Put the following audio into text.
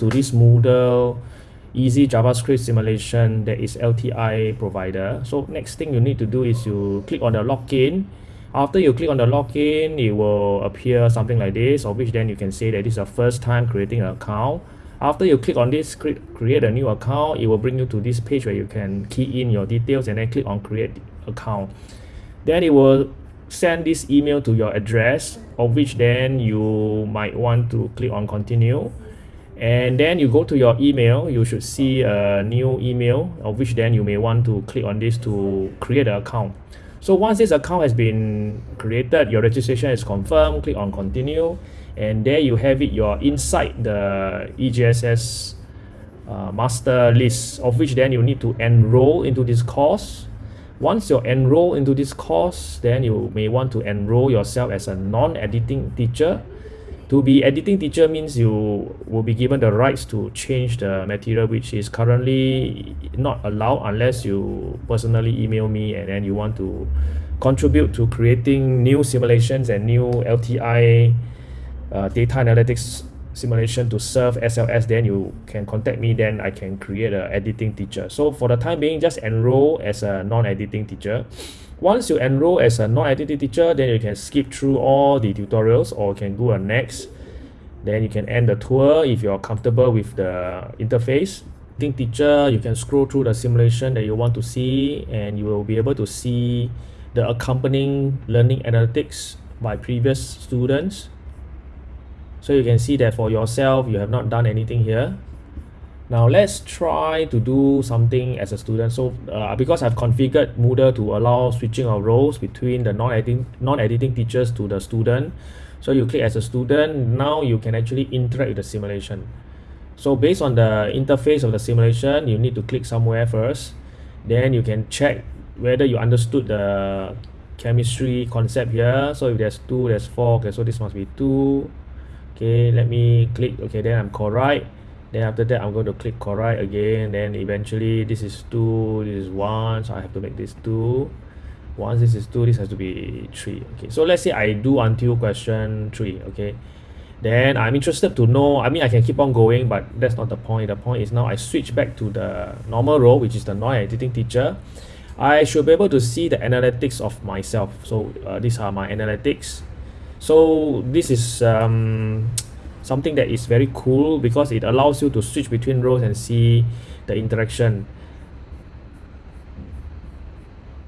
to this Moodle easy JavaScript simulation that is LTI provider. So next thing you need to do is you click on the login. After you click on the login, it will appear something like this, of which then you can say that this is your first time creating an account. After you click on this, create a new account, it will bring you to this page where you can key in your details and then click on create account. Then it will send this email to your address, of which then you might want to click on continue and then you go to your email you should see a new email of which then you may want to click on this to create an account. So once this account has been created your registration is confirmed click on continue and there you have it you're inside the EJSS uh, master list of which then you need to enroll into this course. Once you're enrolled into this course then you may want to enroll yourself as a non-editing teacher to be editing teacher means you will be given the rights to change the material which is currently not allowed unless you personally email me and then you want to contribute to creating new simulations and new LTI uh, data analytics simulation to serve SLS then you can contact me then I can create a editing teacher. So for the time being just enroll as a non-editing teacher once you enroll as a non-identity teacher, then you can skip through all the tutorials or can do a next. Then you can end the tour if you're comfortable with the interface. Editing teacher, you can scroll through the simulation that you want to see and you will be able to see the accompanying learning analytics by previous students. So you can see that for yourself, you have not done anything here. Now let's try to do something as a student. So uh, because I've configured Moodle to allow switching of roles between the non-editing non-editing teachers to the student. So you click as a student, now you can actually interact with the simulation. So based on the interface of the simulation, you need to click somewhere first. Then you can check whether you understood the chemistry concept here. So if there's two, there's four. Okay, so this must be two. Okay, let me click. Okay, then I'm correct then after that I'm going to click correct again. Then eventually this is 2 this is 1 so I have to make this 2 once this is 2 this has to be 3 okay so let's say I do until question 3 okay? Then I'm interested to know I mean I can keep on going but that's not the point. The point is now I switch back to the normal role which is the non-editing teacher. I should be able to see the analytics of myself. So uh, these are my analytics. So this is um, something that is very cool because it allows you to switch between roles and see the interaction